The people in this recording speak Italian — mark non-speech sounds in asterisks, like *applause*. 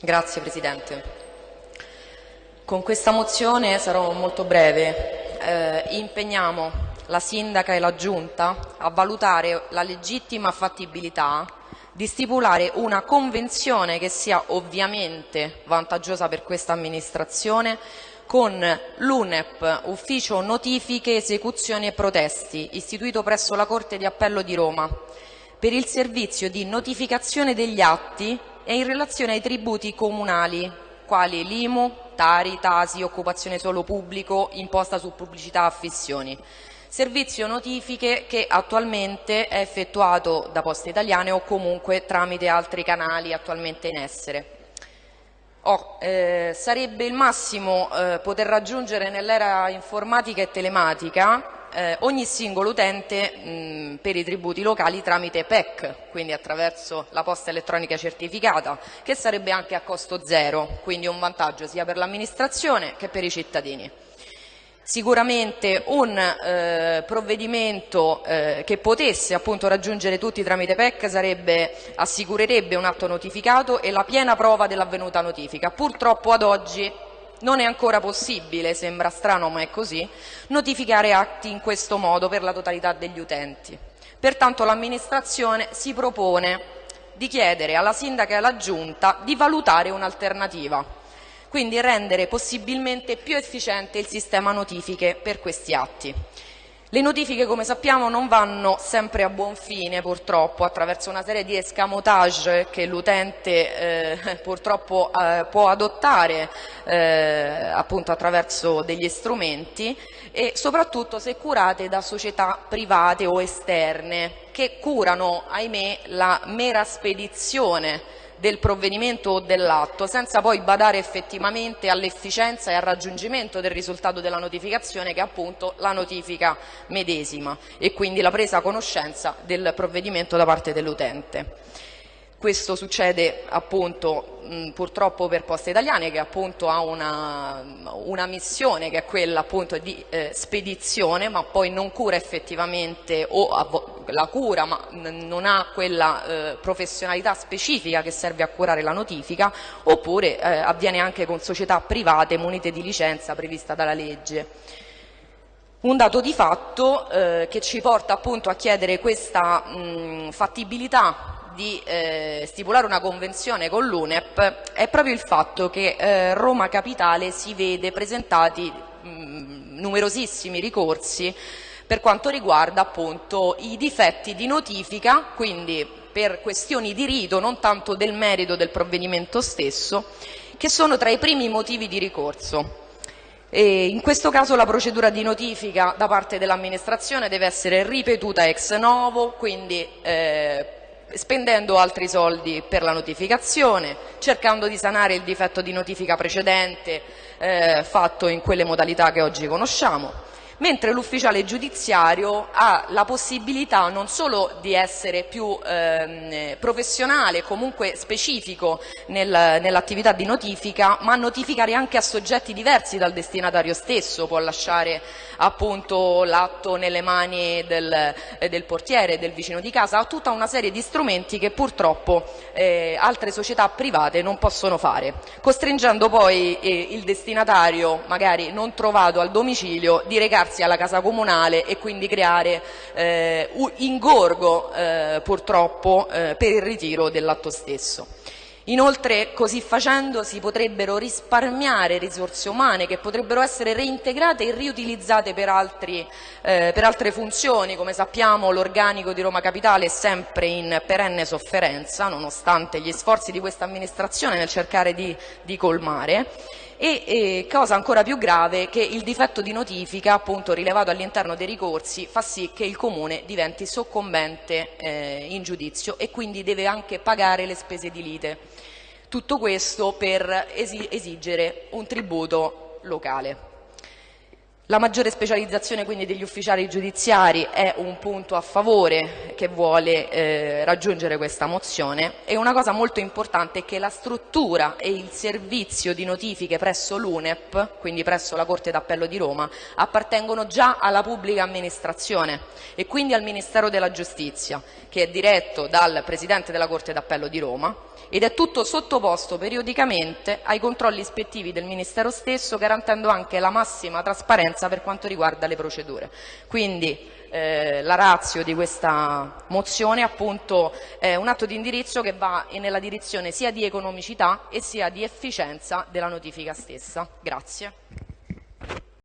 Grazie Presidente. Con questa mozione sarò molto breve. Eh, impegniamo la Sindaca e la Giunta a valutare la legittima fattibilità di stipulare una convenzione che sia ovviamente vantaggiosa per questa amministrazione con l'UNEP, Ufficio Notifiche, Esecuzioni e Protesti, istituito presso la Corte di Appello di Roma, per il servizio di notificazione degli atti e in relazione ai tributi comunali, quali l'IMU, Tari, Tasi, occupazione solo pubblico, imposta su pubblicità affissioni servizio notifiche che attualmente è effettuato da Poste Italiane o comunque tramite altri canali attualmente in essere. Oh, eh, sarebbe il massimo eh, poter raggiungere nell'era informatica e telematica eh, ogni singolo utente mh, per i tributi locali tramite PEC, quindi attraverso la posta elettronica certificata, che sarebbe anche a costo zero, quindi un vantaggio sia per l'amministrazione che per i cittadini. Sicuramente un eh, provvedimento eh, che potesse appunto raggiungere tutti tramite PEC sarebbe, assicurerebbe un atto notificato e la piena prova dell'avvenuta notifica. Purtroppo ad oggi non è ancora possibile, sembra strano ma è così, notificare atti in questo modo per la totalità degli utenti. Pertanto l'amministrazione si propone di chiedere alla Sindaca e alla Giunta di valutare un'alternativa quindi rendere possibilmente più efficiente il sistema notifiche per questi atti. Le notifiche, come sappiamo, non vanno sempre a buon fine, purtroppo, attraverso una serie di escamotage che l'utente eh, *laughs* purtroppo eh, può adottare eh, appunto attraverso degli strumenti e soprattutto se curate da società private o esterne che curano, ahimè, la mera spedizione del provvedimento o dell'atto senza poi badare effettivamente all'efficienza e al raggiungimento del risultato della notificazione che è appunto la notifica medesima e quindi la presa a conoscenza del provvedimento da parte dell'utente. Questo succede appunto mh, purtroppo per Poste Italiane che appunto ha una, una missione che è quella appunto di eh, spedizione ma poi non cura effettivamente o la cura ma non ha quella eh, professionalità specifica che serve a curare la notifica oppure eh, avviene anche con società private munite di licenza prevista dalla legge. Un dato di fatto eh, che ci porta appunto a chiedere questa mh, fattibilità di eh, stipulare una convenzione con l'UNEP è proprio il fatto che eh, Roma Capitale si vede presentati mh, numerosissimi ricorsi per quanto riguarda appunto i difetti di notifica, quindi per questioni di rito, non tanto del merito del provvedimento stesso, che sono tra i primi motivi di ricorso. E in questo caso la procedura di notifica da parte dell'amministrazione deve essere ripetuta ex novo, quindi eh, spendendo altri soldi per la notificazione, cercando di sanare il difetto di notifica precedente eh, fatto in quelle modalità che oggi conosciamo mentre l'ufficiale giudiziario ha la possibilità non solo di essere più ehm, professionale, comunque specifico nel, nell'attività di notifica, ma notificare anche a soggetti diversi dal destinatario stesso, può lasciare appunto l'atto nelle mani del, eh, del, portiere, del vicino di casa, ha tutta una serie di strumenti che purtroppo eh, altre società private non possono fare, costringendo poi eh, il destinatario, magari non trovato al domicilio, di recarsi recarsi alla casa comunale e quindi creare eh, ingorgo eh, purtroppo eh, per il ritiro dell'atto stesso. Inoltre così facendo si potrebbero risparmiare risorse umane che potrebbero essere reintegrate e riutilizzate per, altri, eh, per altre funzioni, come sappiamo l'organico di Roma Capitale è sempre in perenne sofferenza nonostante gli sforzi di questa amministrazione nel cercare di, di colmare e eh, cosa ancora più grave che il difetto di notifica appunto rilevato all'interno dei ricorsi fa sì che il Comune diventi soccombente eh, in giudizio e quindi deve anche pagare le spese di lite. Tutto questo per esigere un tributo locale. La maggiore specializzazione quindi degli ufficiali giudiziari è un punto a favore che vuole eh, raggiungere questa mozione. E una cosa molto importante è che la struttura e il servizio di notifiche presso l'UNEP, quindi presso la Corte d'Appello di Roma, appartengono già alla pubblica amministrazione e quindi al Ministero della Giustizia, che è diretto dal Presidente della Corte d'Appello di Roma ed è tutto sottoposto periodicamente ai controlli ispettivi del Ministero stesso, garantendo anche la massima trasparenza per quanto riguarda le procedure. Quindi eh, la razio di questa mozione appunto è un atto di indirizzo che va nella direzione sia di economicità e sia di efficienza della notifica stessa. Grazie.